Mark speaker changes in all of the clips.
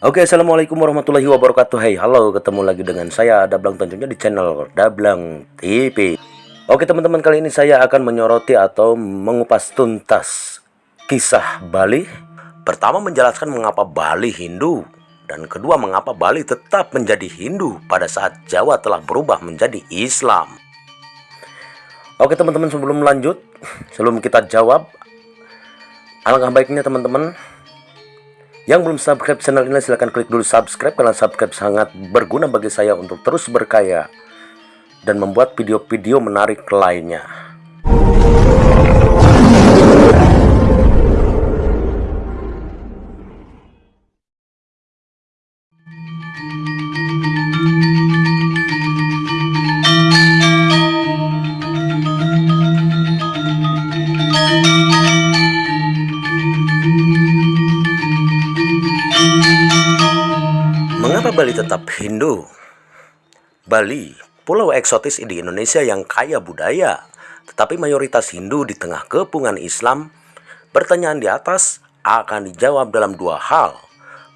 Speaker 1: Oke assalamualaikum warahmatullahi wabarakatuh. Hai halo ketemu lagi dengan saya Dablang tentunya di channel Dablang TV Oke teman-teman kali ini saya akan menyoroti atau mengupas tuntas kisah Bali. Pertama menjelaskan mengapa Bali Hindu Dan kedua mengapa Bali tetap menjadi Hindu pada saat Jawa telah berubah menjadi Islam. Oke teman-teman sebelum lanjut Sebelum kita jawab Alangkah baiknya teman-teman yang belum subscribe channel ini silahkan klik dulu subscribe karena subscribe sangat berguna bagi saya untuk terus berkaya dan membuat video-video menarik lainnya. Mengapa Bali tetap Hindu? Bali, pulau eksotis di Indonesia yang kaya budaya, tetapi mayoritas Hindu di tengah kepungan Islam. Pertanyaan di atas akan dijawab dalam dua hal.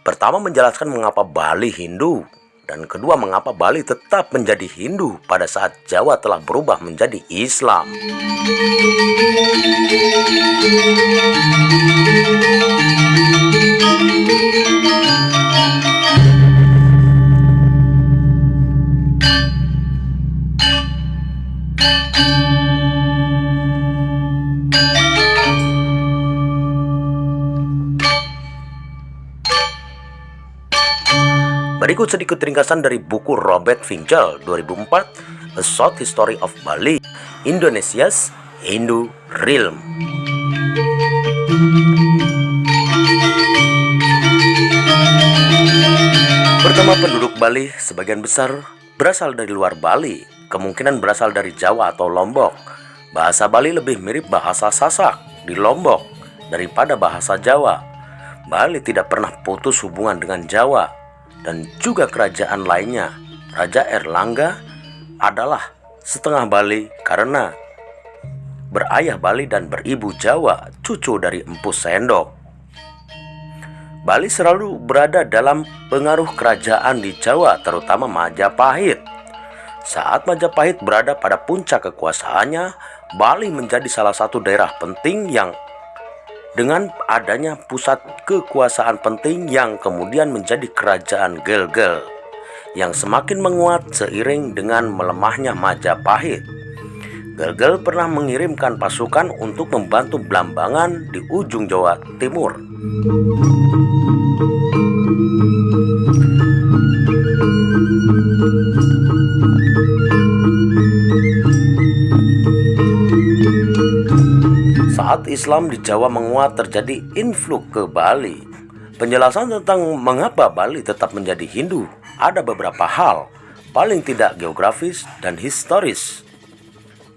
Speaker 1: Pertama menjelaskan mengapa Bali Hindu, dan kedua mengapa Bali tetap menjadi Hindu pada saat Jawa telah berubah menjadi Islam. Berikut sedikit ringkasan dari buku Robert Finchel 2004 A Short History of Bali Indonesia's Hindu Realm. Pertama penduduk Bali sebagian besar berasal dari luar Bali Kemungkinan berasal dari Jawa atau Lombok. Bahasa Bali lebih mirip bahasa Sasak di Lombok daripada bahasa Jawa. Bali tidak pernah putus hubungan dengan Jawa dan juga kerajaan lainnya. Raja Erlangga adalah setengah Bali karena berayah Bali dan beribu Jawa, cucu dari Empu Sendok. Bali selalu berada dalam pengaruh kerajaan di Jawa, terutama Majapahit. Saat Majapahit berada pada puncak kekuasaannya, Bali menjadi salah satu daerah penting yang dengan adanya pusat kekuasaan penting yang kemudian menjadi kerajaan Gelgel yang semakin menguat seiring dengan melemahnya Majapahit. Gelgel pernah mengirimkan pasukan untuk membantu Blambangan di ujung Jawa Timur. Saat Islam di Jawa menguat terjadi influx ke Bali. Penjelasan tentang mengapa Bali tetap menjadi Hindu ada beberapa hal, paling tidak geografis dan historis.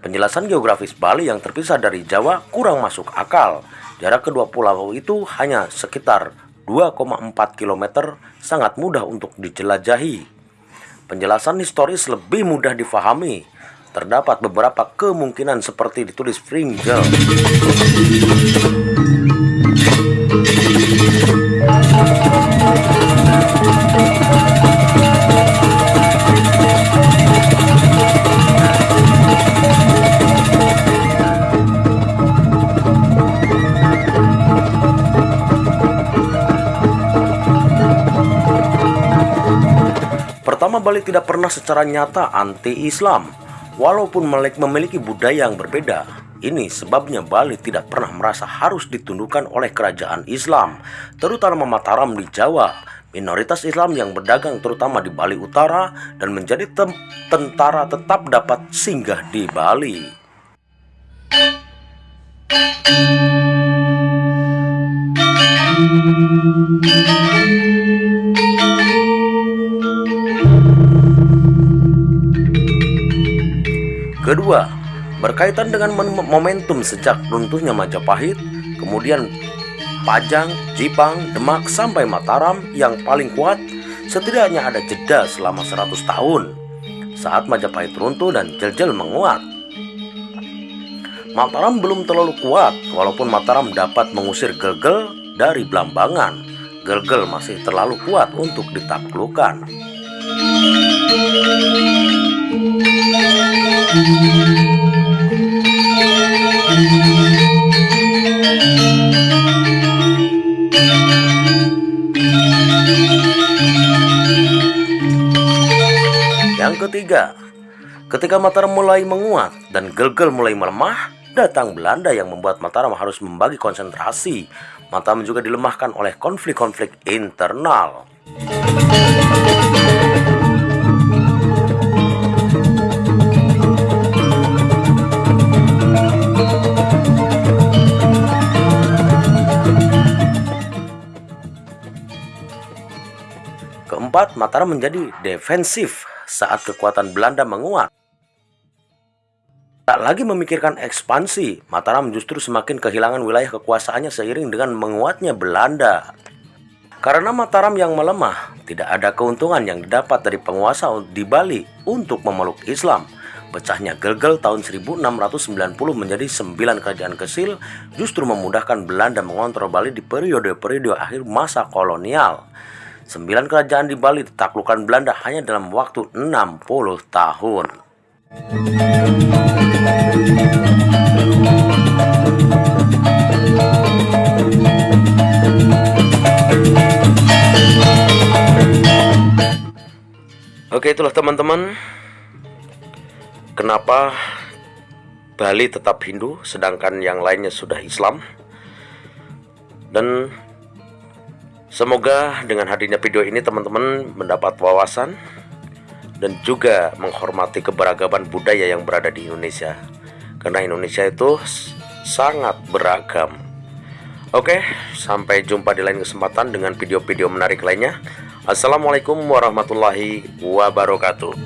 Speaker 1: Penjelasan geografis Bali yang terpisah dari Jawa kurang masuk akal. Jarak kedua pulau itu hanya sekitar 2,4 km sangat mudah untuk dijelajahi. Penjelasan historis lebih mudah difahami terdapat beberapa kemungkinan seperti ditulis Pringle. Pertama, Bali tidak pernah secara nyata anti-Islam. Walaupun memiliki budaya yang berbeda, ini sebabnya Bali tidak pernah merasa harus ditundukkan oleh kerajaan Islam, terutama Mataram di Jawa. minoritas Islam yang berdagang terutama di Bali Utara dan menjadi tentara tetap dapat singgah di Bali. Kedua, berkaitan dengan momentum sejak runtuhnya Majapahit, kemudian Pajang, Jipang, Demak sampai Mataram yang paling kuat setidaknya ada jeda selama 100 tahun saat Majapahit runtuh dan Jeljel menguat. Mataram belum terlalu kuat walaupun Mataram dapat mengusir Gelgel dari Blambangan. Gelgel masih terlalu kuat untuk ditaklukkan. Yang ketiga, ketika Mataram mulai menguat dan Gelgel mulai melemah, datang Belanda yang membuat Mataram harus membagi konsentrasi. Mataram juga dilemahkan oleh konflik-konflik internal. Keempat, Mataram menjadi defensif saat kekuatan Belanda menguat. Tak lagi memikirkan ekspansi, Mataram justru semakin kehilangan wilayah kekuasaannya seiring dengan menguatnya Belanda. Karena Mataram yang melemah, tidak ada keuntungan yang didapat dari penguasa di Bali untuk memeluk Islam. Pecahnya Gelgel tahun 1690 menjadi sembilan kerajaan kecil justru memudahkan Belanda mengontrol Bali di periode-periode akhir masa kolonial. Sembilan kerajaan di Bali ditaklukkan Belanda hanya dalam waktu 60 tahun. Oke itulah teman-teman Kenapa Bali tetap Hindu sedangkan yang lainnya sudah Islam Dan Semoga dengan hadirnya video ini teman-teman mendapat wawasan dan juga menghormati keberagaman budaya yang berada di Indonesia. Karena Indonesia itu sangat beragam. Oke, sampai jumpa di lain kesempatan dengan video-video menarik lainnya. Assalamualaikum warahmatullahi wabarakatuh.